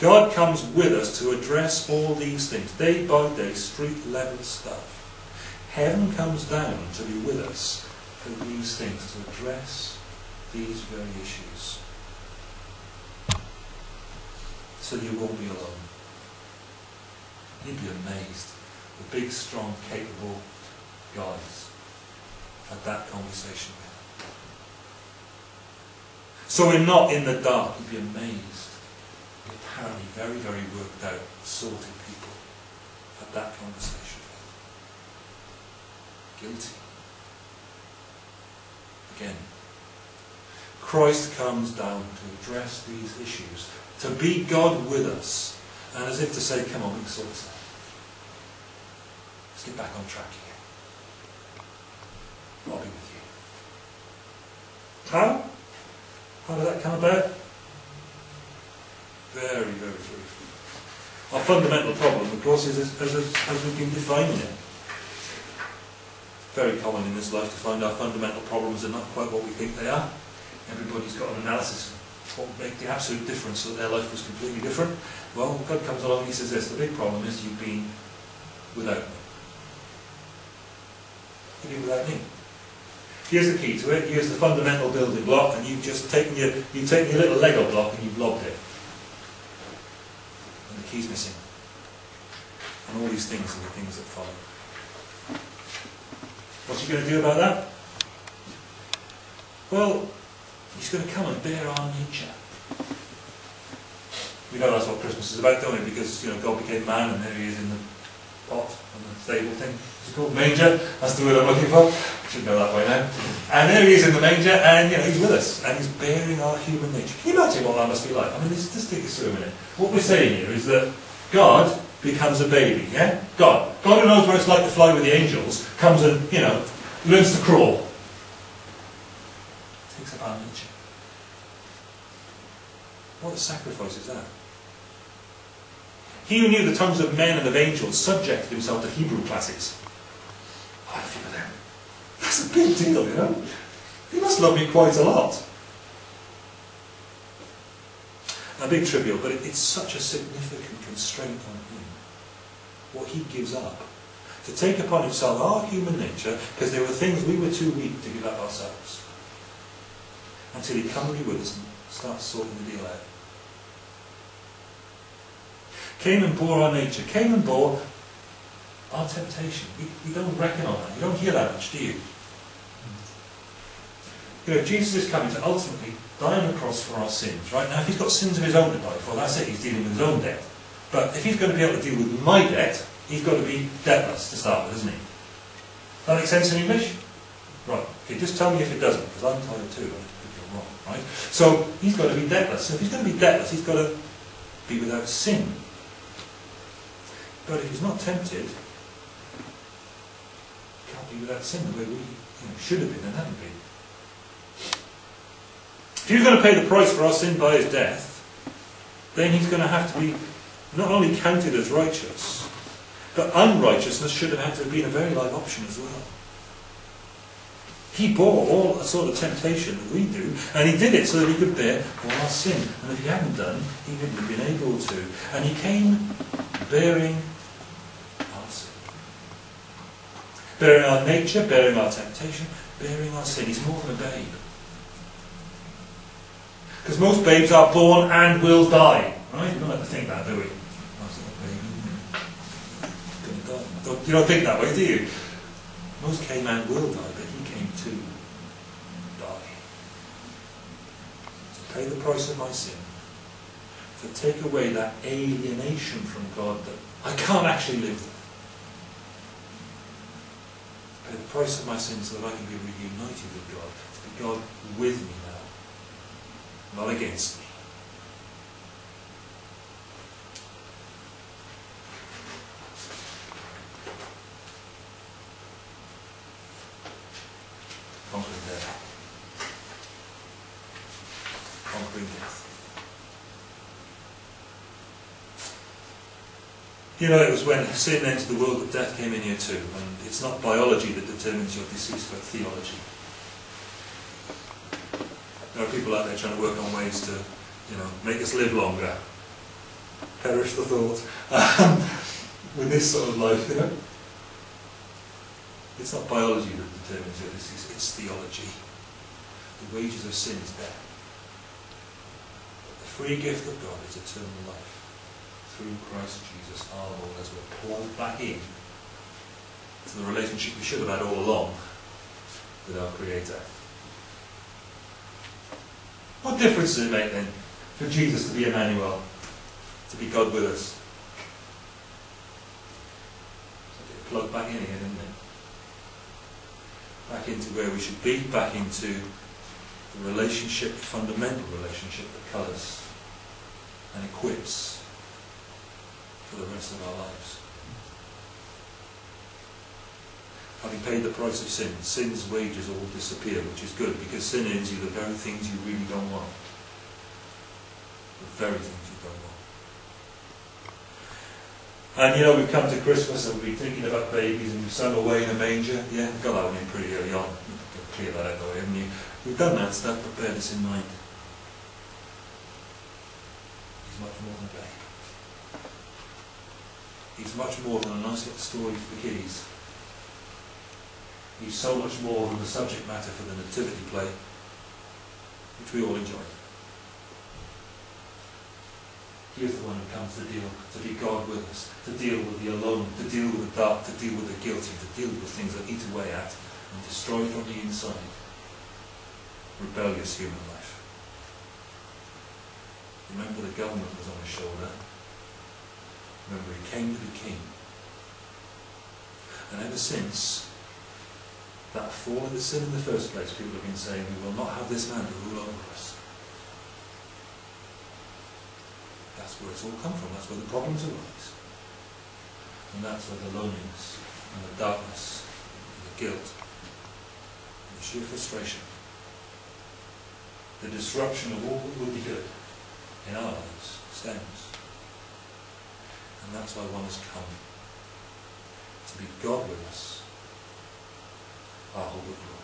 God comes with us to address all these things, day by day, street level stuff. Heaven comes down to be with us for these things, to address these very issues. So you won't be alone. You'd be amazed. The big, strong, capable guys had that conversation with. So we're not in the dark. You'd be amazed. Very, very worked out, sorted people had that conversation. Guilty. Again. Christ comes down to address these issues, to be God with us, and as if to say, come on, we can sort this out. Let's get back on track here. I'll be with you. How? How did that come about? Very, very briefly. Our fundamental problem, of course, is as, as, as we've been defining it. Very common in this life to find our fundamental problems are not quite what we think they are. Everybody's got an analysis of what would make the absolute difference so that their life was completely different. Well, God comes along and he says this, the big problem is you've been without me. You've been without me. Here's the key to it. Here's the fundamental building block, and you've just taken your you've taken your little Lego block and you've lobbed it, key's missing. And all these things are the things that follow. What's he going to do about that? Well, he's going to come and bear our nature. We know that's what Christmas is about, don't we? Because you know God became man, and there he is in the pot and the stable thing. It's called manger. That's the word I'm looking for. Should know that by now. And there he is in the manger, and you know he's with us, and he's bearing our human nature. Can you imagine what that must be like? I mean, let's just take this through a minute. What we're saying here is that God becomes a baby. Yeah, God, God who knows what it's like to fly with the angels, comes and you know learns to crawl. Takes up our nature. What a sacrifice is that? He who knew the tongues of men and of angels subjected himself to Hebrew classes. I feel them. A big deal, you know. He must love me quite a lot. A big trivial, but it, it's such a significant constraint on him. What he gives up. To take upon himself our human nature, because there were things we were too weak to give up ourselves. Until he comes with us and starts sorting the deal out came and bore our nature, came and bore our temptation. We don't reckon on that. You don't hear that much, do you? You know, Jesus is coming to ultimately die on the cross for our sins, right? Now, if he's got sins of his own to die for, that's it, he's dealing with his own debt. But if he's going to be able to deal with my debt, he's got to be debtless to start with, isn't he? That makes sense in English? Right. Okay, just tell me if it doesn't, because I'm tired too, if you're wrong, right? So, he's got to be debtless. So if he's going to be debtless, he's got to be without sin. But if he's not tempted, he can't be without sin the way we should have been and haven't been. If he's going to pay the price for our sin by his death, then he's going to have to be not only counted as righteous, but unrighteousness should have had to have been a very live option as well. He bore all the sort of temptation that we do, and he did it so that he could bear all our sin. And if he hadn't done, he wouldn't have been able to. And he came bearing bearing our nature, bearing our temptation, bearing our sin. He's more than a babe. Because most babes are born and will die. Right? You don't like to think that, do we? You don't think that way, do you? Most came and will die, but he came to die. To pay the price of my sin. To take away that alienation from God that I can't actually live with pay the price of my sins so that I can be reunited with God, to be God with me now, not against me. Conquering death. Conquering death. You know, it was when sin entered the world that death came in here too. And it's not biology that determines your disease, but theology. There are people out there trying to work on ways to, you know, make us live longer. perish the thought. Um, with this sort of life, you know. It's not biology that determines it, it's, it's theology. The wages of sin is death. But the free gift of God is eternal life through Christ Jesus our Lord as we're plugged back in to the relationship we should have had all along with our Creator. What difference does it make then for Jesus to be Emmanuel, to be God with us? Plug back in again, isn't it? Back into where we should be, back into the relationship, the fundamental relationship that colours and equips for the rest of our lives. Having paid the price of sin, sin's wages all disappear, which is good because sin earns you the very things you really don't want. The very things you don't want. And you know, we've come to Christmas and we've been thinking about babies and we've sung away in a manger. Yeah, got that one in pretty early on. Clear that out haven't you? We've done that stuff, but bear this in mind. He's much more than a babe. He's much more than a nice little story for the kiddies. He's so much more than the subject matter for the nativity play, which we all enjoy. He is the one who comes to deal, to be God with us, to deal with the alone, to deal with the dark, to deal with the guilty, to deal with things that eat away at and destroy from the inside rebellious human life. Remember the government was on his shoulder. Remember he came to be king. And ever since, that fall into sin in the first place, people have been saying, we will not have this man to rule over us. That's where it's all come from. That's where the problems arise. And that's where the loneliness and the darkness and the guilt and the sheer frustration, the disruption of all that would be good in our lives stems. And that's why one has come to be God with us our of glory.